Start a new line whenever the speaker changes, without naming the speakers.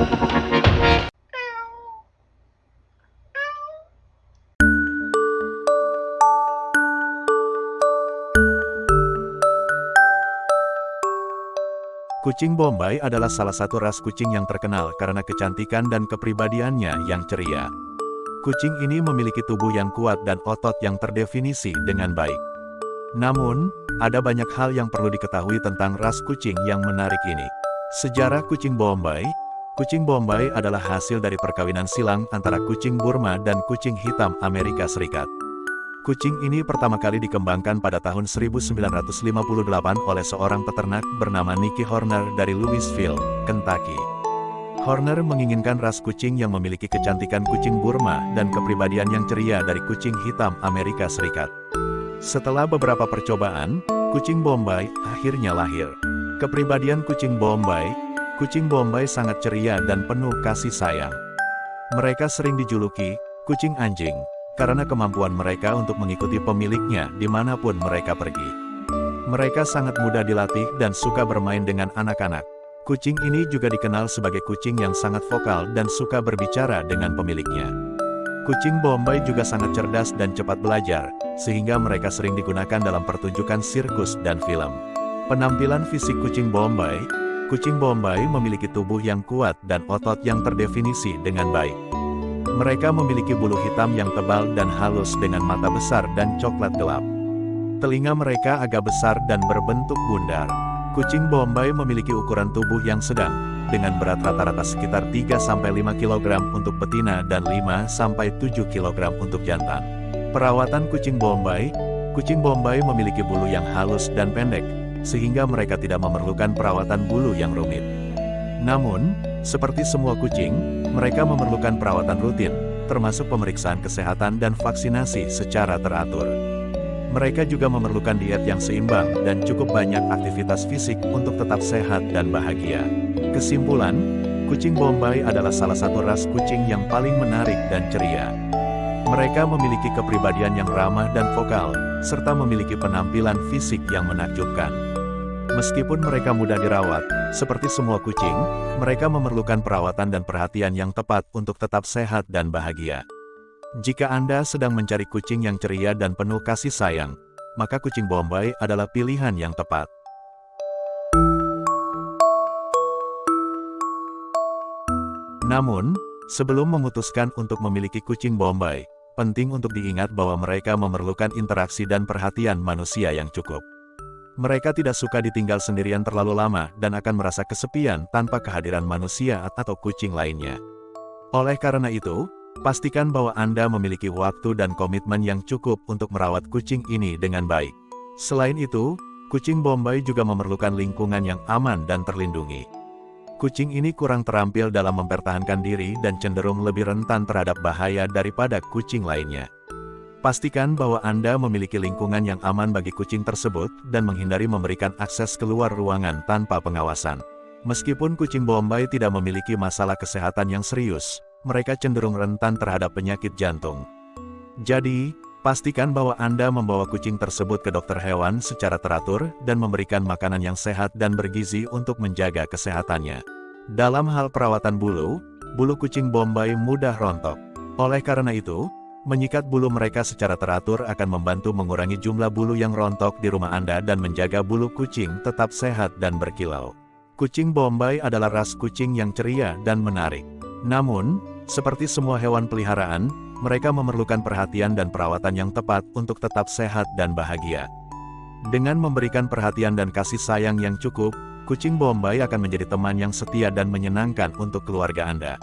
Kucing Bombay adalah salah satu ras kucing yang terkenal karena kecantikan dan kepribadiannya yang ceria. Kucing ini memiliki tubuh yang kuat dan otot yang terdefinisi dengan baik. Namun, ada banyak hal yang perlu diketahui tentang ras kucing yang menarik ini. Sejarah kucing Bombay Kucing Bombay adalah hasil dari perkawinan silang antara kucing Burma dan kucing hitam Amerika Serikat. Kucing ini pertama kali dikembangkan pada tahun 1958 oleh seorang peternak bernama Nicky Horner dari Louisville, Kentucky. Horner menginginkan ras kucing yang memiliki kecantikan kucing Burma dan kepribadian yang ceria dari kucing hitam Amerika Serikat. Setelah beberapa percobaan, kucing Bombay akhirnya lahir. Kepribadian kucing Bombay, kucing Bombay sangat ceria dan penuh kasih sayang. Mereka sering dijuluki, kucing anjing, karena kemampuan mereka untuk mengikuti pemiliknya di mana pun mereka pergi. Mereka sangat mudah dilatih dan suka bermain dengan anak-anak. Kucing ini juga dikenal sebagai kucing yang sangat vokal dan suka berbicara dengan pemiliknya. Kucing Bombay juga sangat cerdas dan cepat belajar, sehingga mereka sering digunakan dalam pertunjukan sirkus dan film. Penampilan fisik kucing Bombay Kucing Bombay memiliki tubuh yang kuat dan otot yang terdefinisi dengan baik. Mereka memiliki bulu hitam yang tebal dan halus dengan mata besar dan coklat gelap. Telinga mereka agak besar dan berbentuk bundar. Kucing Bombay memiliki ukuran tubuh yang sedang, dengan berat rata-rata sekitar 3-5 kg untuk betina dan 5-7 kg untuk jantan. Perawatan kucing Bombay Kucing Bombay memiliki bulu yang halus dan pendek, sehingga mereka tidak memerlukan perawatan bulu yang rumit. Namun, seperti semua kucing, mereka memerlukan perawatan rutin, termasuk pemeriksaan kesehatan dan vaksinasi secara teratur. Mereka juga memerlukan diet yang seimbang dan cukup banyak aktivitas fisik untuk tetap sehat dan bahagia. Kesimpulan, kucing Bombay adalah salah satu ras kucing yang paling menarik dan ceria. Mereka memiliki kepribadian yang ramah dan vokal, serta memiliki penampilan fisik yang menakjubkan. Meskipun mereka mudah dirawat, seperti semua kucing, mereka memerlukan perawatan dan perhatian yang tepat untuk tetap sehat dan bahagia. Jika Anda sedang mencari kucing yang ceria dan penuh kasih sayang, maka kucing Bombay adalah pilihan yang tepat. Namun, sebelum memutuskan untuk memiliki kucing Bombay, penting untuk diingat bahwa mereka memerlukan interaksi dan perhatian manusia yang cukup. Mereka tidak suka ditinggal sendirian terlalu lama dan akan merasa kesepian tanpa kehadiran manusia atau kucing lainnya. Oleh karena itu, pastikan bahwa Anda memiliki waktu dan komitmen yang cukup untuk merawat kucing ini dengan baik. Selain itu, kucing Bombay juga memerlukan lingkungan yang aman dan terlindungi. Kucing ini kurang terampil dalam mempertahankan diri dan cenderung lebih rentan terhadap bahaya daripada kucing lainnya. Pastikan bahwa Anda memiliki lingkungan yang aman bagi kucing tersebut dan menghindari memberikan akses keluar ruangan tanpa pengawasan. Meskipun kucing Bombay tidak memiliki masalah kesehatan yang serius, mereka cenderung rentan terhadap penyakit jantung. Jadi, pastikan bahwa Anda membawa kucing tersebut ke dokter hewan secara teratur dan memberikan makanan yang sehat dan bergizi untuk menjaga kesehatannya. Dalam hal perawatan bulu, bulu kucing Bombay mudah rontok. Oleh karena itu, Menyikat bulu mereka secara teratur akan membantu mengurangi jumlah bulu yang rontok di rumah Anda dan menjaga bulu kucing tetap sehat dan berkilau. Kucing Bombay adalah ras kucing yang ceria dan menarik. Namun, seperti semua hewan peliharaan, mereka memerlukan perhatian dan perawatan yang tepat untuk tetap sehat dan bahagia. Dengan memberikan perhatian dan kasih sayang yang cukup, kucing Bombay akan menjadi teman yang setia dan menyenangkan untuk keluarga Anda.